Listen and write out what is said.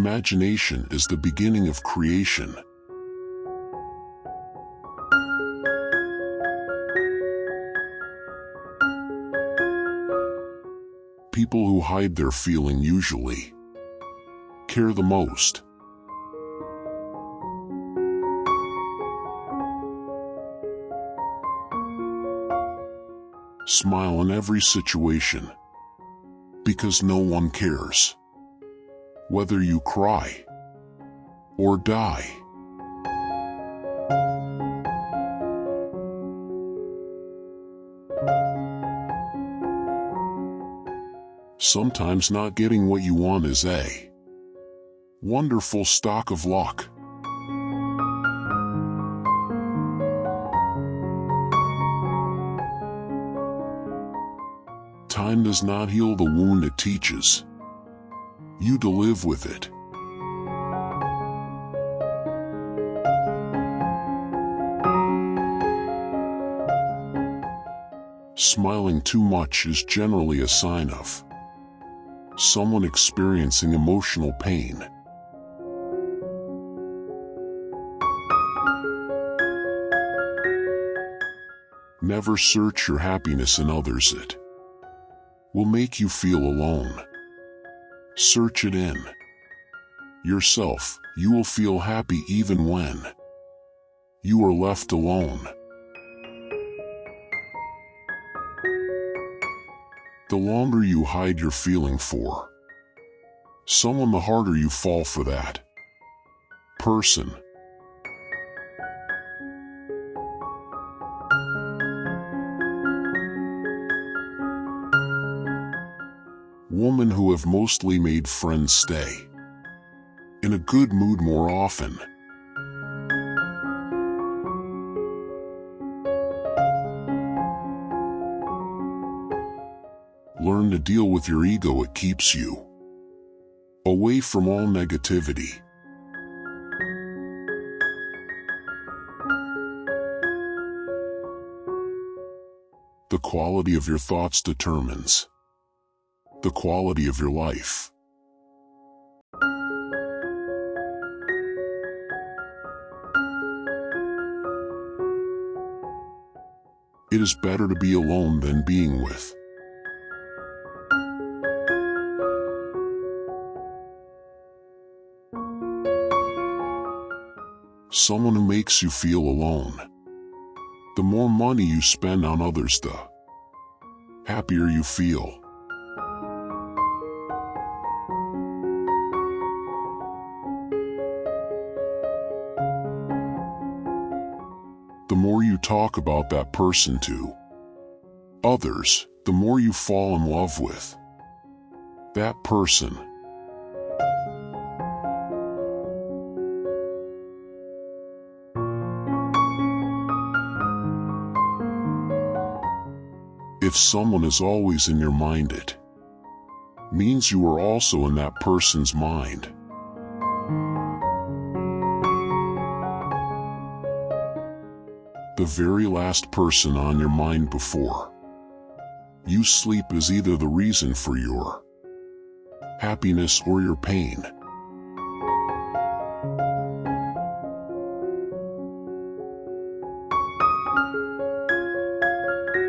Imagination is the beginning of creation. People who hide their feeling usually care the most. Smile in every situation because no one cares whether you cry or die. Sometimes not getting what you want is a wonderful stock of luck. Time does not heal the wound it teaches. You to live with it. Smiling too much is generally a sign of someone experiencing emotional pain. Never search your happiness in others it will make you feel alone. Search it in yourself, you will feel happy even when you are left alone. The longer you hide your feeling for someone, the harder you fall for that person. Women who have mostly made friends stay in a good mood more often. Learn to deal with your ego, it keeps you away from all negativity. The quality of your thoughts determines the quality of your life. It is better to be alone than being with. Someone who makes you feel alone. The more money you spend on others, the happier you feel. The more you talk about that person to others, the more you fall in love with that person. If someone is always in your mind, it means you are also in that person's mind. The very last person on your mind before you sleep is either the reason for your happiness or your pain.